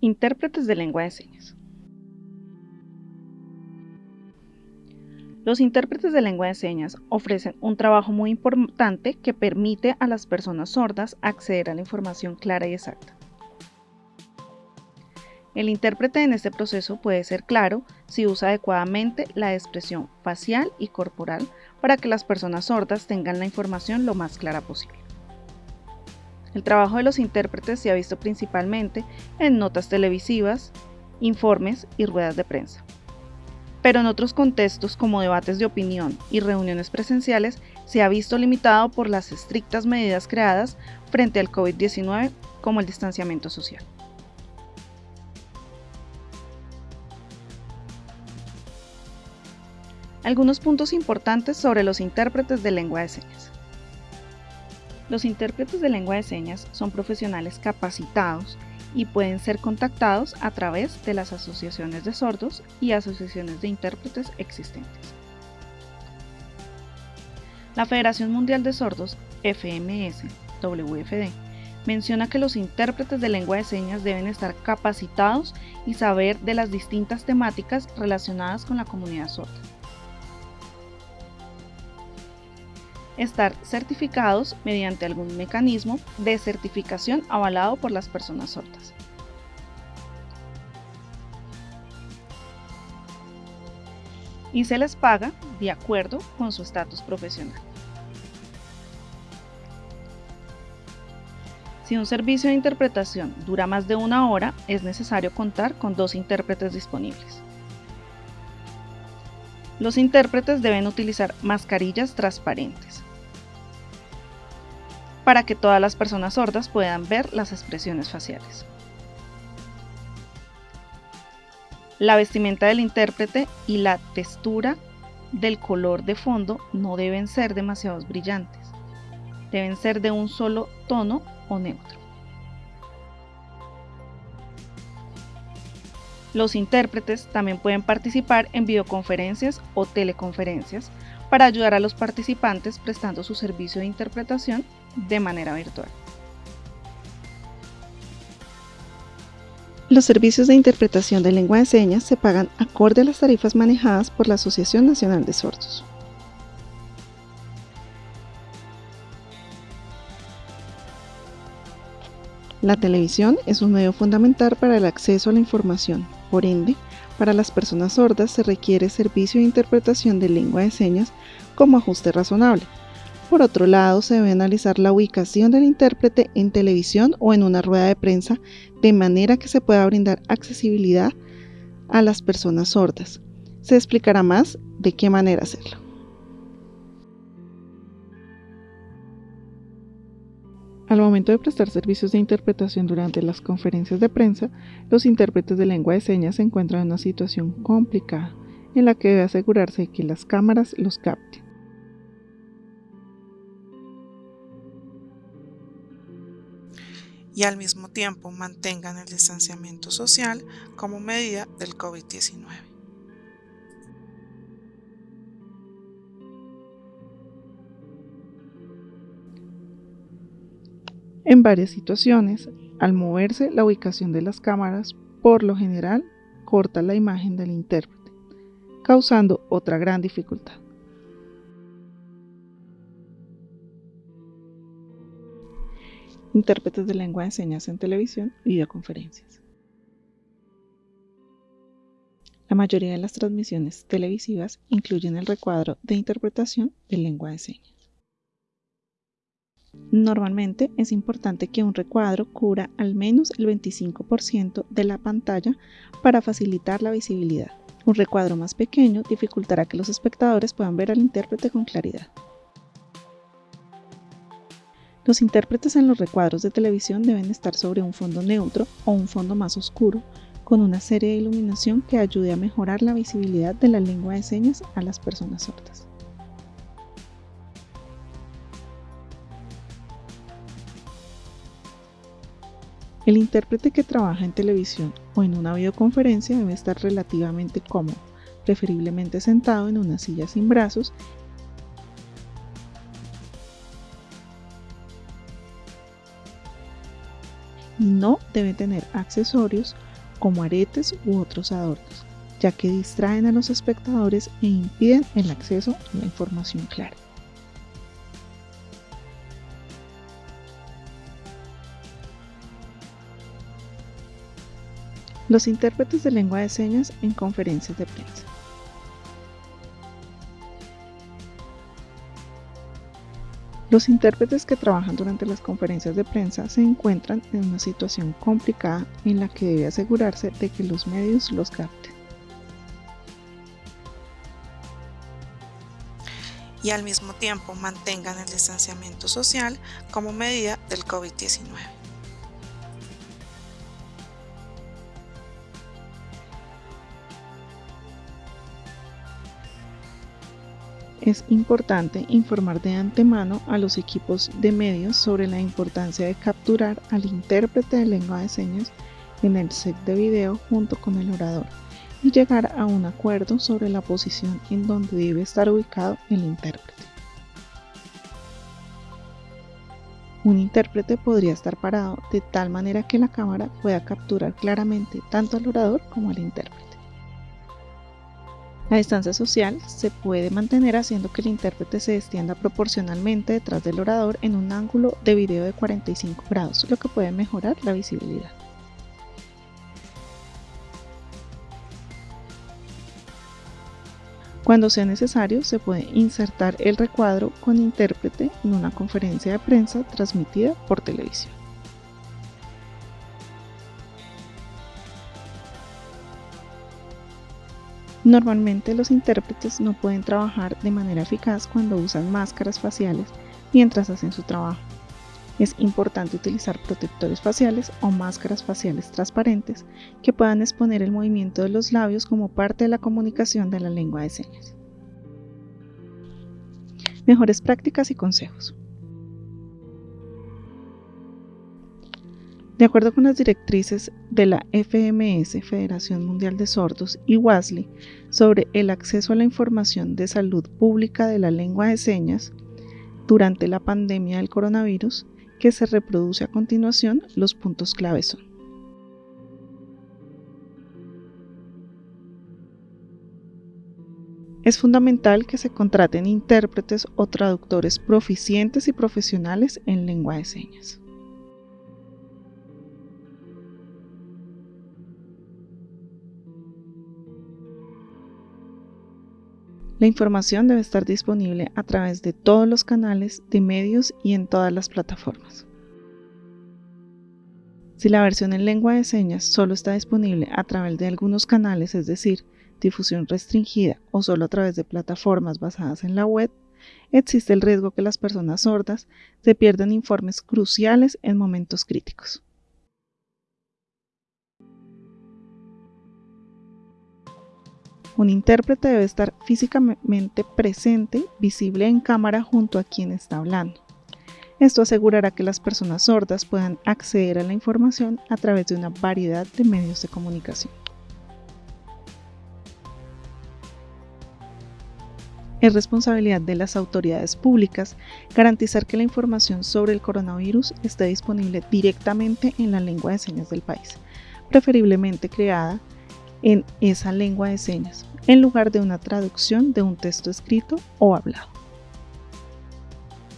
Intérpretes de lengua de señas. Los intérpretes de lengua de señas ofrecen un trabajo muy importante que permite a las personas sordas acceder a la información clara y exacta. El intérprete en este proceso puede ser claro si usa adecuadamente la expresión facial y corporal para que las personas sordas tengan la información lo más clara posible. El trabajo de los intérpretes se ha visto principalmente en notas televisivas, informes y ruedas de prensa. Pero en otros contextos como debates de opinión y reuniones presenciales se ha visto limitado por las estrictas medidas creadas frente al COVID-19 como el distanciamiento social. Algunos puntos importantes sobre los intérpretes de lengua de señas. Los intérpretes de lengua de señas son profesionales capacitados y pueden ser contactados a través de las asociaciones de sordos y asociaciones de intérpretes existentes. La Federación Mundial de Sordos, FMS, WFD, menciona que los intérpretes de lengua de señas deben estar capacitados y saber de las distintas temáticas relacionadas con la comunidad sorda. Estar certificados mediante algún mecanismo de certificación avalado por las personas sordas. Y se les paga de acuerdo con su estatus profesional. Si un servicio de interpretación dura más de una hora, es necesario contar con dos intérpretes disponibles. Los intérpretes deben utilizar mascarillas transparentes para que todas las personas sordas puedan ver las expresiones faciales. La vestimenta del intérprete y la textura del color de fondo no deben ser demasiado brillantes. Deben ser de un solo tono o neutro. Los intérpretes también pueden participar en videoconferencias o teleconferencias para ayudar a los participantes prestando su servicio de interpretación de manera virtual. Los servicios de interpretación de lengua de señas se pagan acorde a las tarifas manejadas por la Asociación Nacional de Sordos. La televisión es un medio fundamental para el acceso a la información, por ende, para las personas sordas se requiere servicio de interpretación de lengua de señas como ajuste razonable, por otro lado, se debe analizar la ubicación del intérprete en televisión o en una rueda de prensa de manera que se pueda brindar accesibilidad a las personas sordas. Se explicará más de qué manera hacerlo. Al momento de prestar servicios de interpretación durante las conferencias de prensa, los intérpretes de lengua de señas se encuentran en una situación complicada en la que debe asegurarse que las cámaras los capten. Y al mismo tiempo mantengan el distanciamiento social como medida del COVID-19. En varias situaciones, al moverse la ubicación de las cámaras, por lo general, corta la imagen del intérprete, causando otra gran dificultad. Intérpretes de lengua de señas en televisión videoconferencias. La mayoría de las transmisiones televisivas incluyen el recuadro de interpretación de lengua de señas. Normalmente es importante que un recuadro cubra al menos el 25% de la pantalla para facilitar la visibilidad. Un recuadro más pequeño dificultará que los espectadores puedan ver al intérprete con claridad. Los intérpretes en los recuadros de televisión deben estar sobre un fondo neutro o un fondo más oscuro, con una serie de iluminación que ayude a mejorar la visibilidad de la lengua de señas a las personas sordas. El intérprete que trabaja en televisión o en una videoconferencia debe estar relativamente cómodo, preferiblemente sentado en una silla sin brazos no debe tener accesorios como aretes u otros adornos, ya que distraen a los espectadores e impiden el acceso a la información clara. Los intérpretes de lengua de señas en conferencias de prensa. Los intérpretes que trabajan durante las conferencias de prensa se encuentran en una situación complicada en la que debe asegurarse de que los medios los capten. Y al mismo tiempo mantengan el distanciamiento social como medida del COVID-19. Es importante informar de antemano a los equipos de medios sobre la importancia de capturar al intérprete de lengua de señas en el set de video junto con el orador y llegar a un acuerdo sobre la posición en donde debe estar ubicado el intérprete. Un intérprete podría estar parado de tal manera que la cámara pueda capturar claramente tanto al orador como al intérprete. La distancia social se puede mantener haciendo que el intérprete se extienda proporcionalmente detrás del orador en un ángulo de video de 45 grados, lo que puede mejorar la visibilidad. Cuando sea necesario, se puede insertar el recuadro con intérprete en una conferencia de prensa transmitida por televisión. Normalmente los intérpretes no pueden trabajar de manera eficaz cuando usan máscaras faciales mientras hacen su trabajo. Es importante utilizar protectores faciales o máscaras faciales transparentes que puedan exponer el movimiento de los labios como parte de la comunicación de la lengua de señas. Mejores prácticas y consejos. De acuerdo con las directrices de la FMS, Federación Mundial de Sordos, y WASLI, sobre el acceso a la información de salud pública de la lengua de señas durante la pandemia del coronavirus, que se reproduce a continuación, los puntos clave son. Es fundamental que se contraten intérpretes o traductores proficientes y profesionales en lengua de señas. La información debe estar disponible a través de todos los canales de medios y en todas las plataformas. Si la versión en lengua de señas solo está disponible a través de algunos canales, es decir, difusión restringida o solo a través de plataformas basadas en la web, existe el riesgo que las personas sordas se pierdan informes cruciales en momentos críticos. Un intérprete debe estar físicamente presente, visible en cámara junto a quien está hablando. Esto asegurará que las personas sordas puedan acceder a la información a través de una variedad de medios de comunicación. Es responsabilidad de las autoridades públicas garantizar que la información sobre el coronavirus esté disponible directamente en la lengua de señas del país, preferiblemente creada en esa lengua de señas, en lugar de una traducción de un texto escrito o hablado.